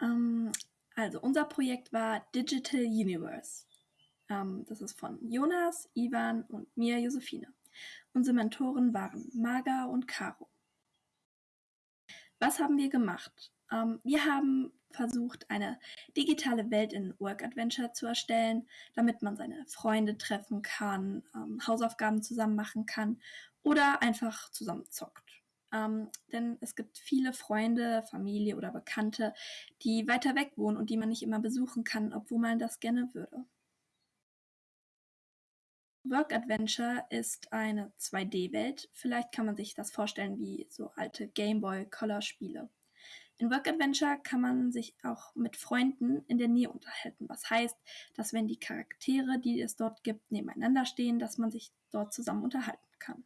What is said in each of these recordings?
Ähm, also unser Projekt war Digital Universe. Ähm, das ist von Jonas, Ivan und mir, Josephine. Unsere Mentoren waren Marga und Caro. Was haben wir gemacht? Ähm, wir haben versucht, eine digitale Welt in Work Adventure zu erstellen, damit man seine Freunde treffen kann, ähm, Hausaufgaben zusammen machen kann oder einfach zusammen zockt. Ähm, denn es gibt viele Freunde, Familie oder Bekannte, die weiter weg wohnen und die man nicht immer besuchen kann, obwohl man das gerne würde. Work Adventure ist eine 2D-Welt. Vielleicht kann man sich das vorstellen wie so alte Gameboy Color Spiele. In Work Adventure kann man sich auch mit Freunden in der Nähe unterhalten. Was heißt, dass wenn die Charaktere, die es dort gibt, nebeneinander stehen, dass man sich dort zusammen unterhalten kann.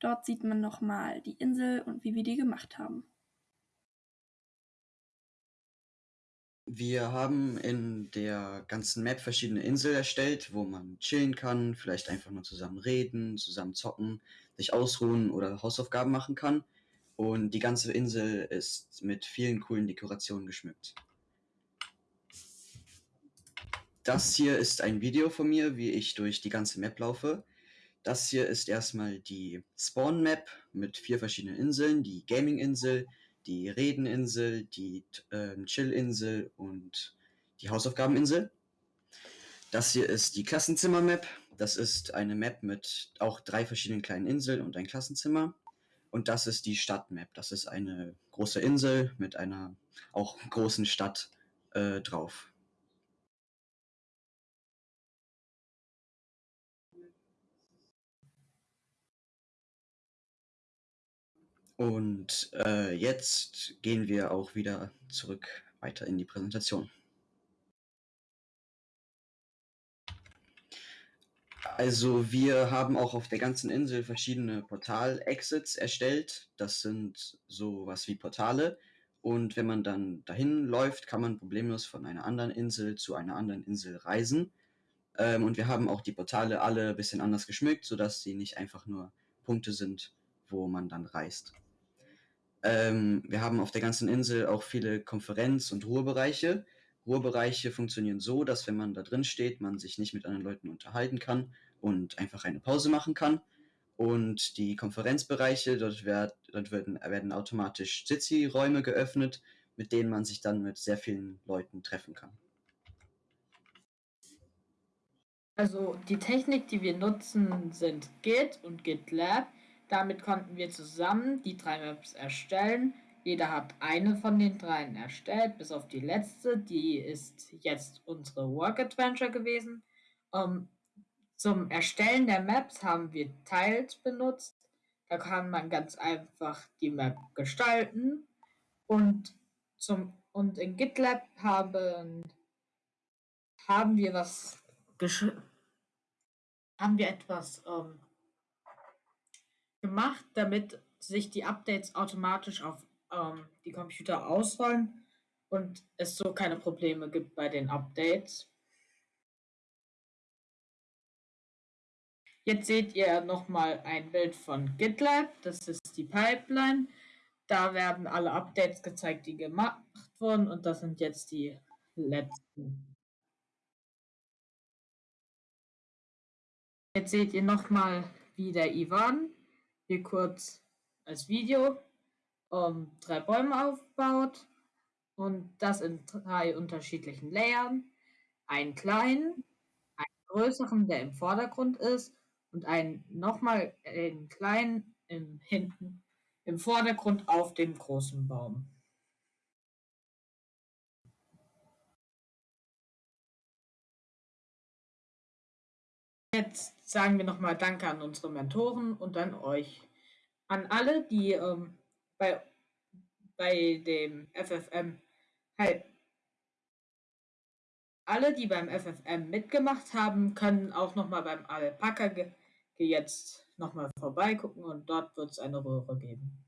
Dort sieht man nochmal die Insel und wie wir die gemacht haben. Wir haben in der ganzen Map verschiedene Inseln erstellt, wo man chillen kann, vielleicht einfach nur zusammen reden, zusammen zocken, sich ausruhen oder Hausaufgaben machen kann. Und die ganze Insel ist mit vielen coolen Dekorationen geschmückt. Das hier ist ein Video von mir, wie ich durch die ganze Map laufe. Das hier ist erstmal die Spawn-Map mit vier verschiedenen Inseln, die Gaming-Insel, die Redeninsel, die äh, Chill-Insel und die Hausaufgabeninsel. Das hier ist die Klassenzimmer-Map. Das ist eine Map mit auch drei verschiedenen kleinen Inseln und ein Klassenzimmer. Und das ist die Stadt-Map. Das ist eine große Insel mit einer auch großen Stadt äh, drauf. Und äh, jetzt gehen wir auch wieder zurück weiter in die Präsentation. Also wir haben auch auf der ganzen Insel verschiedene Portal-Exits erstellt. Das sind sowas wie Portale. Und wenn man dann dahin läuft, kann man problemlos von einer anderen Insel zu einer anderen Insel reisen. Ähm, und wir haben auch die Portale alle ein bisschen anders geschmückt, sodass sie nicht einfach nur Punkte sind, wo man dann reist. Ähm, wir haben auf der ganzen Insel auch viele Konferenz- und Ruhebereiche. Ruhebereiche funktionieren so, dass wenn man da drin steht, man sich nicht mit anderen Leuten unterhalten kann und einfach eine Pause machen kann. Und die Konferenzbereiche, dort, werd, dort werden, werden automatisch Sitzi-Räume geöffnet, mit denen man sich dann mit sehr vielen Leuten treffen kann. Also die Technik, die wir nutzen, sind Git und GitLab. Damit konnten wir zusammen die drei Maps erstellen. Jeder hat eine von den dreien erstellt, bis auf die letzte. Die ist jetzt unsere Work Adventure gewesen. Um, zum Erstellen der Maps haben wir Tiles benutzt. Da kann man ganz einfach die Map gestalten. Und, zum, und in GitLab haben, haben wir was haben wir etwas ähm, gemacht, damit sich die Updates automatisch auf ähm, die Computer ausrollen und es so keine Probleme gibt bei den Updates. Jetzt seht ihr nochmal ein Bild von GitLab, das ist die Pipeline. Da werden alle Updates gezeigt, die gemacht wurden und das sind jetzt die letzten. Jetzt seht ihr nochmal, wie der Ivan hier kurz als Video um, drei Bäume aufbaut und das in drei unterschiedlichen Layern. Einen kleinen, einen größeren, der im Vordergrund ist und einen nochmal einen kleinen im hinten im Vordergrund auf dem großen Baum. Jetzt sagen wir nochmal Danke an unsere Mentoren und an euch. An alle, die ähm, bei, bei dem FFM halt alle, die beim FFM mitgemacht haben, können auch nochmal beim Alpaka jetzt nochmal vorbeigucken und dort wird es eine Röhre geben.